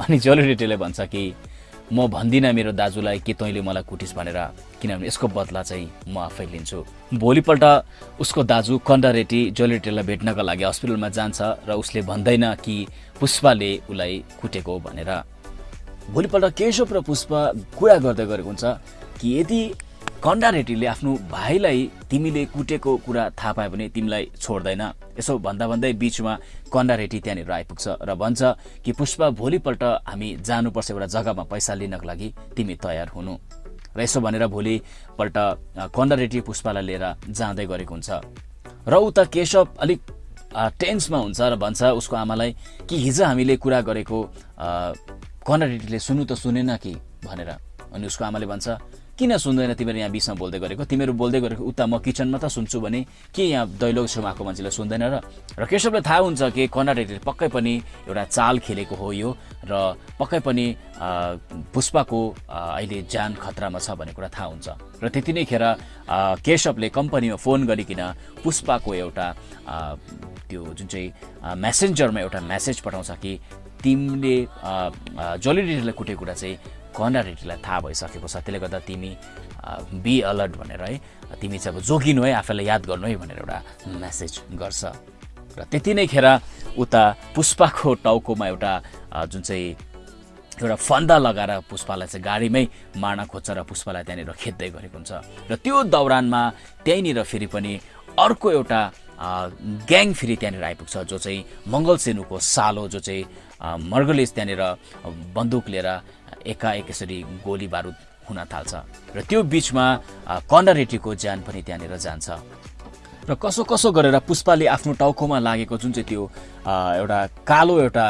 अनि जोलिरेटीले भन्छ कि म भन्दिनँ मेरो दाजुलाई कि तैँले मलाई कुटिस् भनेर किनभने यसको बदला चाहिँ म आफै लिन्छु। भोलिपल्ट उसको दाजु कन्डा रेड्डी जोलिरेटीलाई भेट्नका लागि हस्पिटलमा जान्छ र उसले भन्दैन कि पुष्पाले उसलाई कुटेको भनेर। भोलिपल्ट केशव र पुष्पा कुरा गर्दै गरेको हुन्छ कि यदि कन्डा रेड्डीले आफ्नो भाइलाई तिमीले कुटेको कुरा थाहा पायो भने तिमीलाई छोड्दैन। यसो भन्दा भन्दै बिचमा कन्डा रेड्डी त्यहाँनिर आइपुग्छ र भन्छ कि पुष्पा भोलिपल्ट हामी जानुपर्छ एउटा जग्गामा पैसा लिनको लागि। तिमी तयार हुनु। र यसो भनेर भोलिपल्ट कन्डा रेड्डी पुष्पालाई लिएर जाँदै गरेको हुन्छ। र उता केशव अलिक टेन्समा हुन्छ र भन्छ उसको आमालाई कि हिजो हामीले कुरा गरेको कन्डा रेड्डीले सुन्नु त सुनेन कि भनेर। अनि उसको आमाले भन्छ किन सुन्दैन तिमीहरू यहाँ बिचमा बोल्दै गरेको? तिमीहरू बोल्दै गरेको उता म किचनमा त सुन्छु भने के यहाँ दैलोक छेउमा आएको मान्छेलाई सुन्दैन र? र केशवलाई थाहा हुन्छ कि कर्नाटकले पक्कै पनि एउटा चाल खेलेको हो यो र पक्कै पनि पुष्पाको अहिले ज्यान खतरामा छ भन्ने कुरा थाहा हुन्छ। र त्यति नै खेर केशवले कम्पनीमा फोन गरिकन पुष्पाको एउटा त्यो जुन चाहिँ मेसेन्जरमा एउटा मेसेज पठाउँछ कि तिमीले जोलिडीलाई कुटेको कुरा चाहिँ रेड्डीलाई थाहा भइसकेको छ। त्यसले गर्दा तिमी बी अलर्ट भनेर है तिमी चाहिँ अब जोगिनु है आफैलाई याद गर्नु है भनेर एउटा मेसेज गर्छ। र त्यति नै खेर उता पुष्पाको टाउकोमा एउटा जुन चाहिँ एउटा फन्दा लगाएर पुष्पालाई चाहिँ गाडीमै मार्न खोज्छ र पुष्पालाई त्यहाँनिर खेद्दै गरेको हुन्छ। र त्यो दौरानमा त्यहीँनिर फेरि पनि अर्को एउटा ग्याङ फेरि त्यहाँनिर आइपुग्छ जो चाहिँ मङ्गल सेनुको सालो जो चाहिँ मर्गलेस त्यहाँनिर बन्दुक लिएर एकाएक यसरी गोली बारुद हुन थाल्छ र त्यो बिचमा कन्डरेटीको ज्यान पनि त्यहाँनिर जान्छ। र कसो कसो गरेर पुष्पाले आफ्नो टाउकोमा लागेको जुन चाहिँ त्यो एउटा कालो एउटा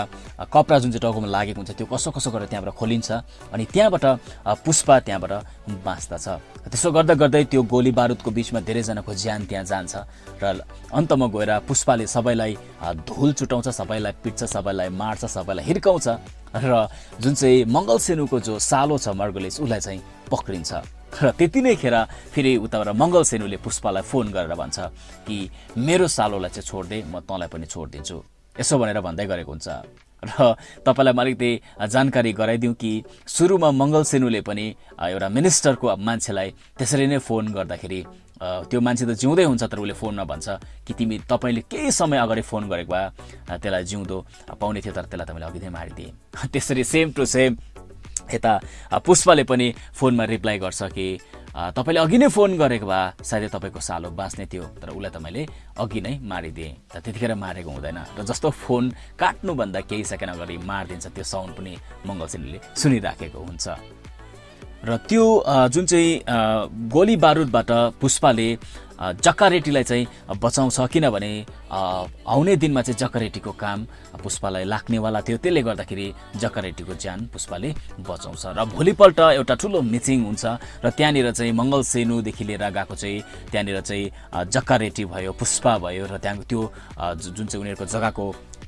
कपडा जुन चाहिँ टाउकोमा लागेको हुन्छ त्यो कसो कसो गरेर त्यहाँबाट खोलिन्छ अनि त्यहाँबाट पुष्पा त्यहाँबाट बाँच्दछ। त्यसो गर्दा गर्दै त्यो गोली बारुदको बिचमा धेरैजनाको ज्यान त्यहाँ जान्छ र अन्तमा गएर पुष्पाले सबैलाई धुल चुटाउँछ सबैलाई पिट्छ सबैलाई मार्छ सबैलाई हिर्काउँछ र जुन चाहिँ मङ्गल सेनुको जो सालो छ मर्गोलेस उसलाई चाहिँ पक्रिन्छ। र त्यति नै खेर फेरि उताबाट मङ्गल सेनुले पुष्पालाई फोन गरेर भन्छ कि मेरो सालोलाई चाहिँ छोडिदे म तँलाई पनि छोडिदिन्छु। यसो भनेर भन्दै गरेको हुन्छ। र तपाईँलाई म अलिकति जानकारी गराइदिउँ कि सुरुमा मङ्गल सेनुले पनि एउटा मिनिस्टरको मान्छेलाई त्यसरी नै फोन गर्दाखेरि त्यो मान्छे त जिउँदै हुन्छ तर उसले फोनमा भन्छ कि तिमी तपाईँले केही समय अगाडि फोन गरेको भए त्यसलाई जिउँदो पाउने थियो तर त्यसलाई तपाईँले अघि नै मारिदिए। त्यसरी सेम टु सेम यता पुष्पले पनि फोनमा रिप्लाई गर्छ कि तपाईँले अघि नै फोन गरेको भए सायदै तपाईँको सालो बाँच्ने थियो तर उसलाई त मैले अघि नै मारिदिएँ। त त्यतिखेर मारेको हुँदैन। र जस्तो फोन काट्नुभन्दा केही सेकेन्ड अगाडि मारिदिन्छ त्यो साउन्ड पनि मङ्गलसेनले सुनिराखेको हुन्छ। र त्यो जुन चाहिँ गोली बारुदबाट पुष्पाले जक्कारेटीलाई चाहिँ बचाउँछ किनभने आउने दिनमा चाहिँ जक्कारेटीको काम पुष्पालाई लाग्नेवाला थियो। त्यसले गर्दाखेरि जक्कारेटीको ज्यान पुष्पाले बचाउँछ। र भोलिपल्ट एउटा ठुलो मिटिङ हुन्छ र त्यहाँनिर चाहिँ मङ्गल सेनुदेखि लिएर गएको चाहिँ त्यहाँनिर चाहिँ जक्कारेटी भयो पुष्पा भयो र त्यहाँ त्यो जुन चाहिँ उनीहरूको जग्गाको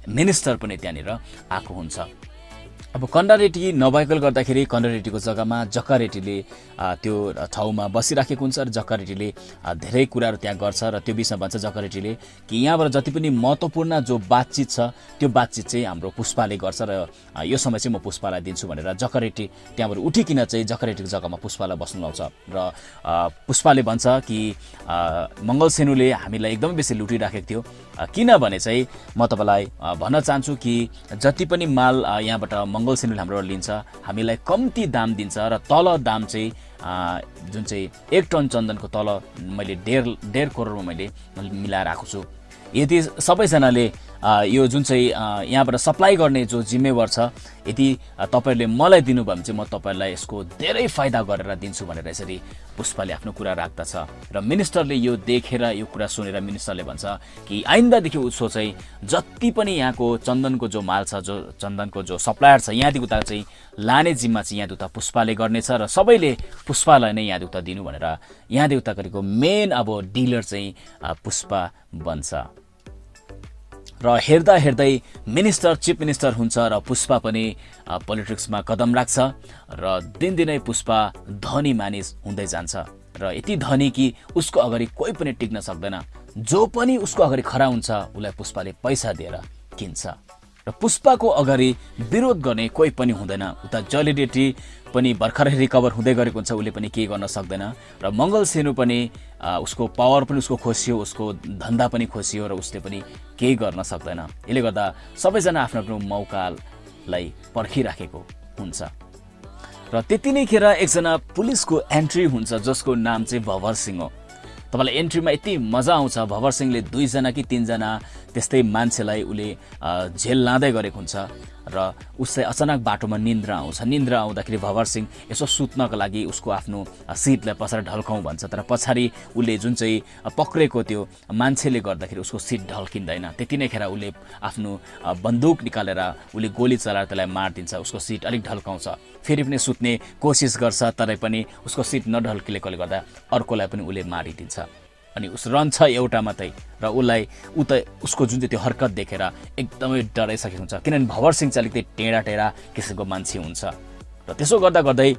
मिनिस्टर पनि त्यहाँनिर आएको हुन्छ। अब कन्डारेटी नभएकोले गर्दाखेरि कन्डारेटीको जग्गामा जक्कारेटीले त्यो ठाउँमा बसिराखेको हुन्छ र जक्कारेटीले धेरै कुराहरू त्यहाँ गर्छ र त्यो विषयमा भन्छ जक्कारेटीले कि यहाँबाट जति पनि महत्त्वपूर्ण जो बातचित छ त्यो बातचित चाहिँ हाम्रो पुष्पाले गर्छ र यो समय चाहिँ म पुष्पालाई दिन्छु भनेर जक्कारेटी त्यहाँबाट उठिकन चाहिँ जक्कारेटीको जग्गामा पुष्पालाई बस्नु लाउँछ र पुष्पाले भन्छ कि मङ्गल सेनुले हामीलाई एकदमै बेसी लुटिराखेको थियो। किनभने चाहिँ म तपाईँलाई भन्न चाहन्छु कि जति पनि माल यहाँबाट मङ्गल सेनुले हाम्रोबाट लिन्छ हामीलाई कम्ती दाम दिन्छ र तल दाम चाहिँ जुन चाहिँ एक टन चन्दनको तल मैले डेढ डेढ करोडमा मैले मिलाएर आएको छु। यदि सबैजनाले यो जुन चाहिँ यहाँबाट सप्लाई गर्ने जो जिम्मेवार छ यदि तपाईँहरूले मलाई दिनुभयो भने चाहिँ म तपाईँहरूलाई यसको धेरै फाइदा गरेर दिन्छु भनेर यसरी पुष्पले आफ्नो कुरा राख्दछ। र मिनिस्टरले यो देखेर यो कुरा सुनेर मिनिस्टरले भन्छ कि आइन्दादेखि उसो चाहिँ जति पनि यहाँको चन्दनको जो माल छ जो चन्दनको जो सप्लायर छ यहाँदेखि उता चाहिँ लाने जिम्मा चाहिँ यहाँ उता पुष्पाले गर्नेछ र सबैले पुष्पालाई नै यहाँ उता दिनु भनेर यहाँदेखि उता गरेको मेन अब डिलर चाहिँ पुष्पा बन्छ। र हेर्दा हेर्दै मिनिस्टर चिफ मिनिस्टर हुन्छ र पुष्पा पनि पोलिटिक्समा कदम राख्छ र दिनदिनै पुष्पा धनी मानिस हुँदै जान्छ। र यति धनी कि उसको अगाडि कोही पनि टिक्न सक्दैन। जो पनि उसको अगाडि खडा हुन्छ उसलाई पुष्पाले पैसा दिएर किन्छ। र पुष्पाको अगाडि विरोध गर्ने कोही पनि हुँदैन। उता जलिडिटी पनि भर्खरै रिकभर हुँदै गरेको हुन्छ उसले पनि केही गर्न सक्दैन। र मङ्गल सेनु पनि उसको पावर पनि उसको खोसियो उसको धन्दा पनि खोसियो र उसले पनि केही गर्न सक्दैन। यसले गर्दा सबैजना आफ्नो आफ्नो मौकालाई पर्खिराखेको हुन्छ। र त्यति नै खेर एकजना पुलिसको एन्ट्री हुन्छ जसको नाम चाहिँ भवर सिंह हो। तपाईँलाई एन्ट्रीमा यति मजा आउँछ भवर सिंहले दुईजना कि तिनजना त्यस्तै मान्छेलाई उसले झेल लाँदै गरेको हुन्छ। र उसलाई अचानक बाटोमा निन्द्रा आउँछ। निन्द्रा आउँदाखेरि भवर सिंह यसो सुत्नको लागि उसको आफ्नो सिटलाई पछाडि ढल्काउँ भन्छ। तर पछाडि उसले जुन चाहिँ पक्रेको त्यो मान्छेले गर्दाखेरि उसको सिट ढल्किँदैन। त्यति नै खेर उसले आफ्नो बन्दुक निकालेर उसले गोली चलाएर त्यसलाई मारिदिन्छ। उसको सिट अलिक ढल्काउँछ। फेरि पनि सुत्ने कोसिस गर्छ तरै पनि उसको सिट नढल्किलेकोले गर्दा अर्कोलाई पनि उसले मारिदिन्छ। अनि उस रहन्छ एउटा मात्रै र उसलाई ऊ त उसको जुन चाहिँ त्यो हरकत देखेर एकदमै डराइसकेको हुन्छ। किनभने भवर सिंह चाहिँ अलिकति टेढा टेढा किसिमको मान्छे हुन्छ। र त्यसो गर्दा गर्दै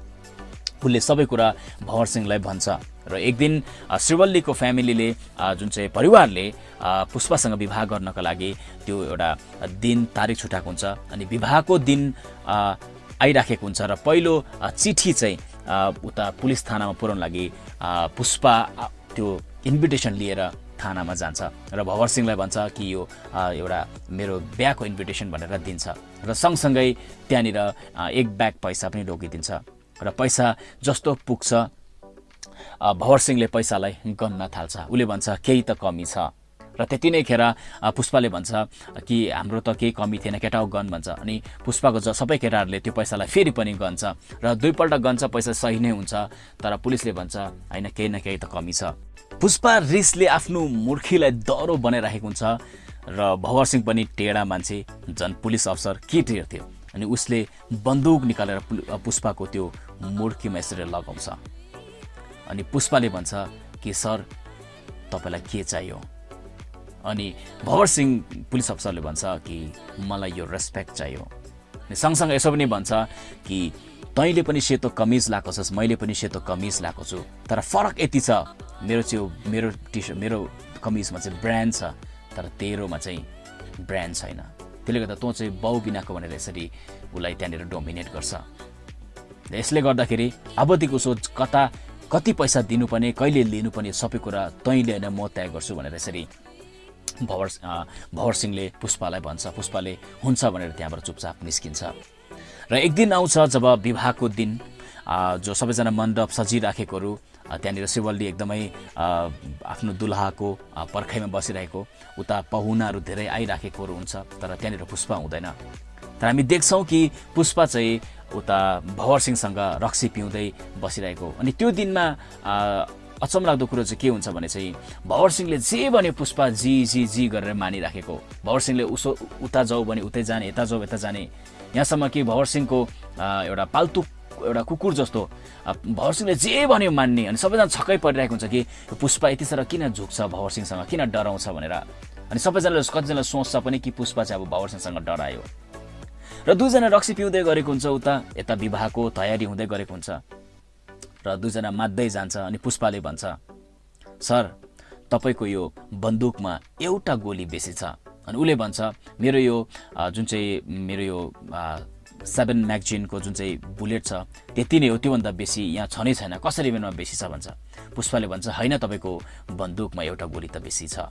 उसले सबै कुरा भवर सिंहलाई भन्छ। र एक दिन श्रीवल्लीको फ्यामिलीले जुन चाहिँ परिवारले पुष्पासँग विवाह गर्नको लागि त्यो एउटा दिन तारिक छुट्याएको हुन्छ। अनि विवाहको दिन आइराखेको हुन्छ र पहिलो चिठी चाहिँ उता पुलिस थानामा पुऱ्याउन लागि पुष्पा त्यो इन्भिटेसन लिएर थानामा जान्छ र भवर सिंहलाई भन्छ कि यो एउटा मेरो बिहाको इन्भिटेसन भनेर दिन्छ र सँगसँगै त्यहाँनिर एक ब्याग पैसा पनि रोकिदिन्छ र पैसा जस्तो पुग्छ भवर सिंहले पैसालाई गन्न थाल्छ। उसले भन्छ केही त कमी छ। र त्यति नै खेर पुष्पाले भन्छ कि हाम्रो त केही कमी थिएन केटा गन भन्छ। अनि पुष्पाको ज सबै केटाहरूले त्यो पैसालाई फेरि पनि गन्छ र दुईपल्ट गन्छ पैसा सही नै हुन्छ। तर पुलिसले भन्छ होइन केही न केही त कमी छ। पुष्पा रिसले आफ्नो मुर्खीलाई दह्रो बनाइराखेको हुन्छ र भवर सिंह पनि टेढा मान्छे। झन् पुलिस अफसर के थियो? अनि उसले बन्दुक निकालेर पुष्पाको त्यो मुर्खीमा यसरी लगाउँछ। अनि पुष्पाले भन्छ कि सर तपाईँलाई के चाहियो? अनि भवर सिंह पुलिस अफसरले भन्छ कि मलाई यो रेस्पेक्ट चाहियो। अनि सँगसँगै यसो पनि भन्छ कि तैँले पनि सेतो कमिज लगाएको छस् मैले पनि सेतो कमिज लगाएको छु। तर फरक यति छ मेरो चाहिँ मेरो टी सर्ट मेरो कमिजमा चाहिँ ब्रान्ड छ तर तेरोमा चाहिँ ब्रान्ड छैन। त्यसले गर्दा तँ चाहिँ बाउ बिनाको भनेर यसरी उसलाई त्यहाँनिर डोमिनेट गर्छ। यसले गर्दाखेरि अबदेखिको सोच कता कति पैसा दिनुपर्ने कहिले लिनुपर्ने सबै कुरा तैँले होइन म तय गर्छु भनेर यसरी भवर भवर सिंहले पुष्पालाई भन्छ पुष्पाले हुन्छ भनेर त्यहाँबाट चुपचाप निस्किन्छ। र एक दिन आउँछ जब विवाहको दिन जो सबैजना मण्डप सजिराखेकोहरू त्यहाँनिर शिवल्ली एकदमै आफ्नो दुलहाको पर्खाइमा बसिरहेको उता पहुनाहरू धेरै आइराखेकोहरू हुन्छ तर त्यहाँनिर पुष्पा हुँदैन। तर हामी देख्छौँ कि पुष्पा चाहिँ उता भवर सिंहसँग रक्सी पिउँदै बसिरहेको। अनि त्यो दिनमा अचम्म लाग्दो कुरो चाहिँ के हुन्छ भने चाहिँ भवर सिंहले जे भने पुष्पा जी जी जी गरेर मानिराखेको। भवर सिंहले उसो उता जाऊ भने उतै जाने यता जाऊ यता जाने। यहाँसम्म कि भवर सिंहको एउटा पाल्तु एउटा कुकुर जस्तो भवर सिंहले जे भन्यो मान्ने अनि सबैजना छक्कै परिरहेको हुन्छ कि पुष्पा यति साह्रो किन झुक्छ भवर सिंहसँग किन डराउँछ भनेर। अनि सबैजनाले कतिजनाले सोच्छ पनि कि पुष्पा चाहिँ अब भवर सिंहसँग डरायो। र दुईजना रक्सी पिउँदै गरेको हुन्छ उता यता विवाहको तयारी हुँदै गरेको हुन्छ। र दुईजना मात्दै जान्छ अनि पुष्पाले भन्छ सर तपाईँको यो बन्दुकमा एउटा गोली बेसी छ। अनि उसले भन्छ मेरो यो जुन चाहिँ मेरो यो सेभेन म्यागजिनको जुन चाहिँ बुलेट छ त्यति नै हो त्योभन्दा बेसी यहाँ छ नै छैन। कसरी मेरोमा बेसी छ? भन्छ। पुष्पाले भन्छ होइन तपाईँको बन्दुकमा एउटा गोली त बेसी छ।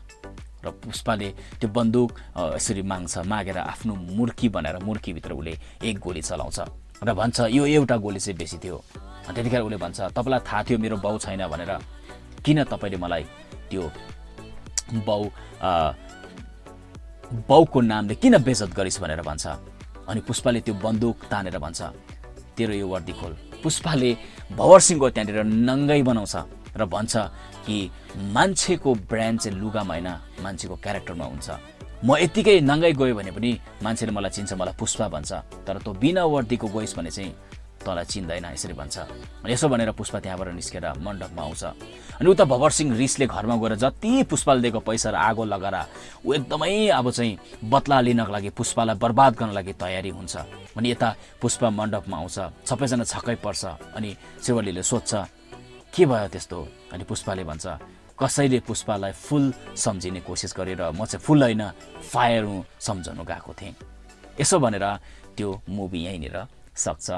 र पुष्पाले त्यो बन्दुक यसरी माग्छ मागेर आफ्नो मुर्की बनाएर मुर्कीभित्र उसले एक गोली चलाउँछ। र भन्छ यो एउटा गोली चाहिँ बेसी थियो। त्यतिखेर उसले भन्छ तपाईँलाई थाहा थियो मेरो बाउ छैन भनेर। किन तपाईँले मलाई त्यो बाउ बाउको नामले किन बेजत गरिस् भनेर भन्छ। अनि पुष्पाले त्यो बन्दुक तानेर भन्छ तेरो यो वर्दी खोल। पुष्पाले भवर सिंहको त्यहाँनिर नङ्गै बनाउँछ र भन्छ कि मान्छेको ब्रान्ड चाहिँ लुगामा होइन मान्छेको क्यारेक्टरमा हुन्छ। म यत्तिकै नङ्गाइ गयो भने पनि मान्छेले मलाई चिन्छ मलाई पुष्पा भन्छ। तर तँ बिना वर्दीको गइस् भने चाहिँ तँलाई चिन्दैन यसरी भन्छ। अनि यसो भनेर पुष्पा त्यहाँबाट निस्केर मण्डपमा आउँछ। अनि उता भवर सिंह रिसले घरमा गएर जति पुष्पाले दिएको पैसा र आगो लगाएर ऊ एकदमै अब चाहिँ बदला लिनको लागि पुष्पालाई बर्बाद गर्नको लागि तयारी हुन्छ। अनि यता पुष्पा मण्डपमा आउँछ सबैजना छक्कै पर्छ। अनि शिवलीले सोध्छ के भयो त्यस्तो? अनि पुष्पाले भन्छ कसैले पुष्पालाई फुल सम्झिने कोसिस गरेर म चाहिँ फुल होइन फायर सम्झाउनु गएको थिएँ। यसो भनेर त्यो मुभी यहीँनिर सक्छ।